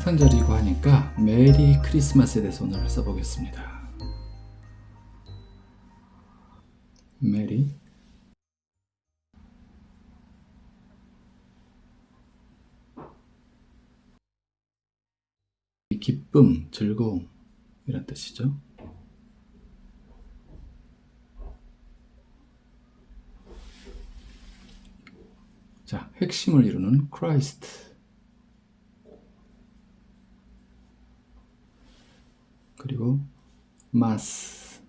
성탄절이고 하니까 메리 크리스마스에 대해서 오늘 써보겠습니다. 메리 기쁨, 즐거움 이런 뜻이죠. 자, 핵심을 이루는 Christ 그리고 mas.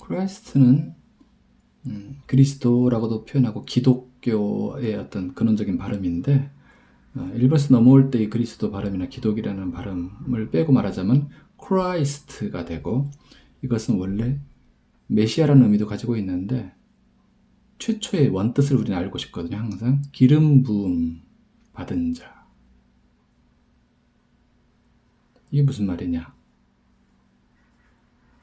Christ는 음, 그리스도라고도 표현하고 기독교의 어떤 근원적인 발음인데 어, 일본에서 넘어올 때 이 그리스도 발음이나 기독이라는 발음을 빼고 말하자면 Christ가 되고 이것은 원래 메시아라는 의미도 가지고 있는데 최초의 원뜻을 우리는 알고 싶거든요 항상. 기름 부음 받은 자 이게 무슨 말이냐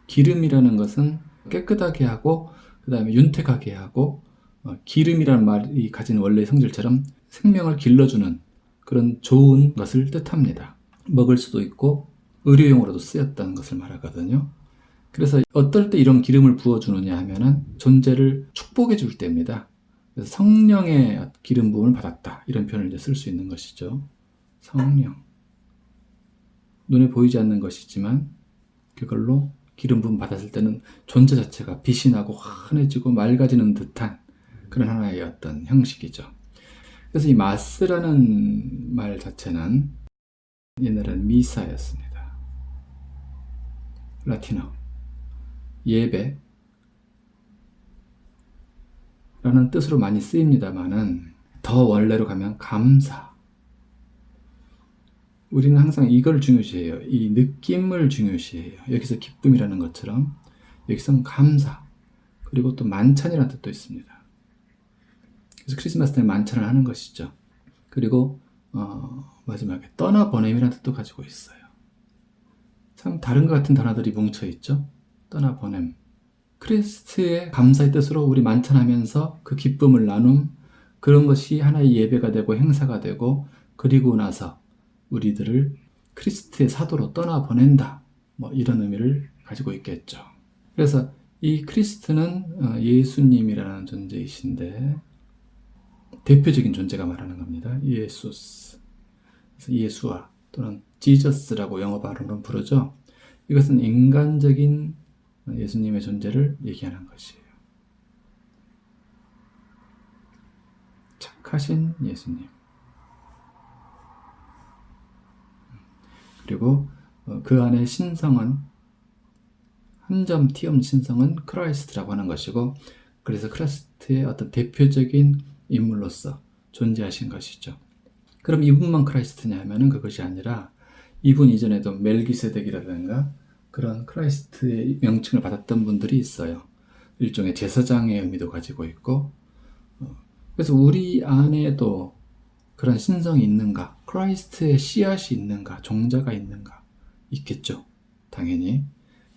기름이라는 것은 깨끗하게 하고 그 다음에 윤택하게 하고 어, 기름이라는 말이 가진 원래 성질처럼 생명을 길러주는 그런 좋은 것을 뜻합니다. 먹을 수도 있고 의료용으로도 쓰였다는 것을 말하거든요. 그래서 어떨 때 이런 기름을 부어주느냐 하면은 존재를 축복해 줄 때입니다. 성령의 기름 부음을 받았다 이런 표현을 이제 쓸 수 있는 것이죠. 성령 눈에 보이지 않는 것이지만 그걸로 기름 부음 받았을 때는 존재 자체가 빛이 나고 환해지고 맑아지는 듯한 그런 하나의 어떤 형식이죠. 그래서 이 마스라는 말 자체는 옛날에는 미사였습니다. 라틴어 예배 라는 뜻으로 많이 쓰입니다만은 더 원래로 가면 감사 우리는 항상 이걸 중요시해요. 이 느낌을 중요시해요. 여기서 기쁨이라는 것처럼 여기서는 감사 그리고 또 만찬이라는 뜻도 있습니다. 그래서 크리스마스 때 만찬을 하는 것이죠. 그리고 어, 마지막에 떠나보냄이라는 뜻도 가지고 있어요. 참 다른 것 같은 단어들이 뭉쳐있죠. 떠나보냄. 크리스트의 감사의 뜻으로 우리 만찬하면서 그 기쁨을 나눔 그런 것이 하나의 예배가 되고 행사가 되고 그리고 나서 우리들을 크리스트의 사도로 떠나보낸다. 뭐 이런 의미를 가지고 있겠죠. 그래서 이 크리스트는 어, 예수님이라는 존재이신데 대표적인 존재가 말하는 겁니다. 예수스. 예수와 또는 지저스라고 영어 발음으로 부르죠. 이것은 인간적인 예수님의 존재를 얘기하는 것이에요. 착하신 예수님. 그리고 어, 그 안에 신성은 한점 띄엄 신성은 Christ라고 하는 것이고 그래서 Christ의 어떤 대표적인 인물로서 존재하신 것이죠. 그럼 이분만 Christ냐 하면 그것이 아니라 이분 이전에도 멜기세덱이라든가 그런 Christ의 명칭을 받았던 분들이 있어요. 일종의 제사장의 의미도 가지고 있고 어, 그래서 우리 안에도 그런 신성이 있는가? Christ의 씨앗이 있는가? 종자가 있는가? 있겠죠. 당연히.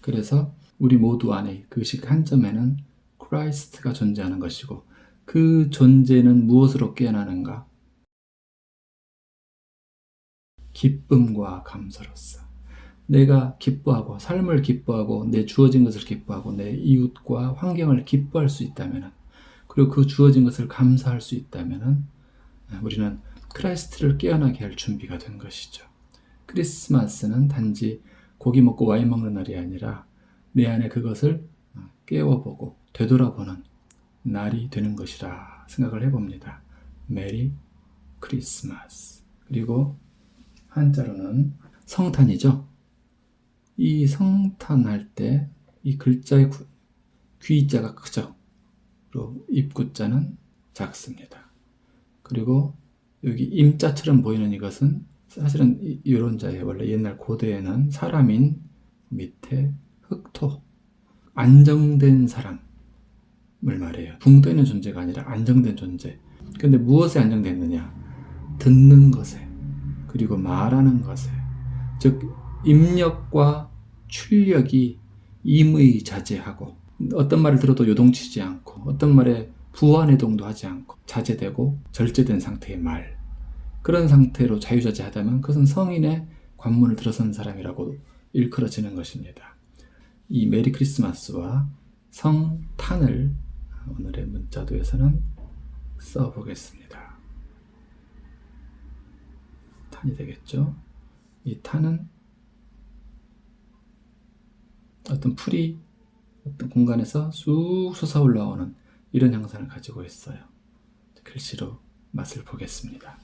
그래서 우리 모두 안에 그 한 점에는 Christ가 존재하는 것이고 그 존재는 무엇으로 깨어나는가? 기쁨과 감사로서. 내가 기뻐하고 삶을 기뻐하고 내 주어진 것을 기뻐하고 내 이웃과 환경을 기뻐할 수 있다면 그리고 그 주어진 것을 감사할 수 있다면 우리는 Christ를 깨어나게 할 준비가 된 것이죠. 크리스마스는 단지 고기 먹고 와인 먹는 날이 아니라 내 안에 그것을 깨워보고 되돌아보는 날이 되는 것이라 생각을 해봅니다. Merry Christmas 그리고 한자로는 성탄이죠. 이 성탄할 때 이 글자의 귀자가 크죠. 그리고 입구자는 작습니다. 그리고 여기 임자처럼 보이는 이것은 사실은 이런 자예요. 원래 옛날 고대에는 사람인 밑에 흑토 안정된 사람 을 말해요. 붕 떠 있는 존재가 아니라 안정된 존재. 근데 무엇에 안정됐느냐? 듣는 것에, 그리고 말하는 것에. 즉, 입력과 출력이 임의 자제하고, 어떤 말을 들어도 요동치지 않고, 어떤 말에 부안해동도 하지 않고, 자제되고 절제된 상태의 말. 그런 상태로 자유자재하다면 그것은 성인의 관문을 들어선 사람이라고 일컬어지는 것입니다. 이 메리 크리스마스와 성탄을 오늘의 문자도에서는 써보겠습니다. 탄이 되겠죠? 이 탄은 어떤 풀이 어떤 공간에서 쑥 솟아 올라오는 이런 형상을 가지고 있어요. 글씨로 맛을 보겠습니다.